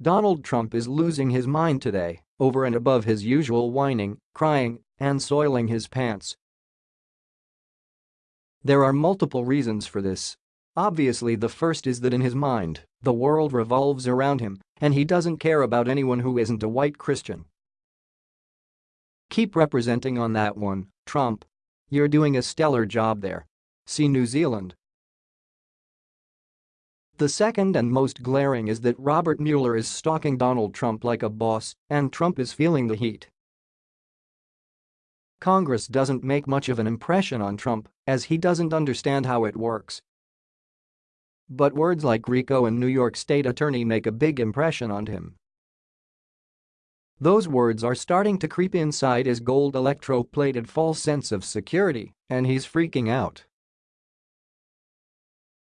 Donald Trump is losing his mind today, over and above his usual whining, crying, and soiling his pants. There are multiple reasons for this. Obviously the first is that in his mind, the world revolves around him, and he doesn't care about anyone who isn't a white Christian. Keep representing on that one, Trump. You're doing a stellar job there. See New Zealand. The second and most glaring is that Robert Mueller is stalking Donald Trump like a boss, and Trump is feeling the heat. Congress doesn't make much of an impression on Trump, as he doesn't understand how it works. But words like RICO and New York State Attorney make a big impression on him. Those words are starting to creep inside his gold electro-plated false sense of security, and he's freaking out.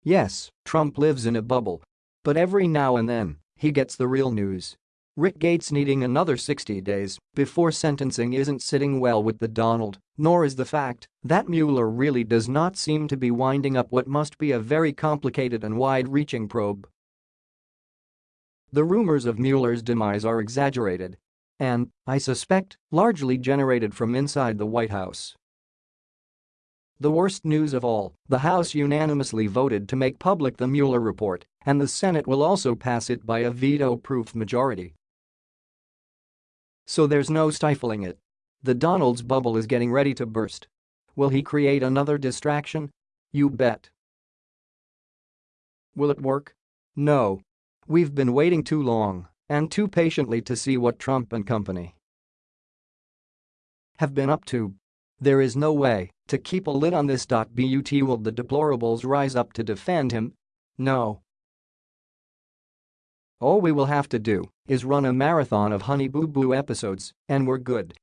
Yes, Trump lives in a bubble. But every now and then, he gets the real news. Rick Gates needing another 60 days before sentencing isn't sitting well with the Donald, nor is the fact that Mueller really does not seem to be winding up what must be a very complicated and wide-reaching probe. The rumors of Mueller's demise are exaggerated and, I suspect, largely generated from inside the White House. The worst news of all, the House unanimously voted to make public the Mueller report, and the Senate will also pass it by a veto-proof majority. So there's no stifling it. The Donald's bubble is getting ready to burst. Will he create another distraction? You bet. Will it work? No. We've been waiting too long and too patiently to see what Trump and company have been up to. There is no way to keep a lid on this. But will the deplorables rise up to defend him? No. All we will have to do is run a marathon of Honey Boo Boo episodes and we're good.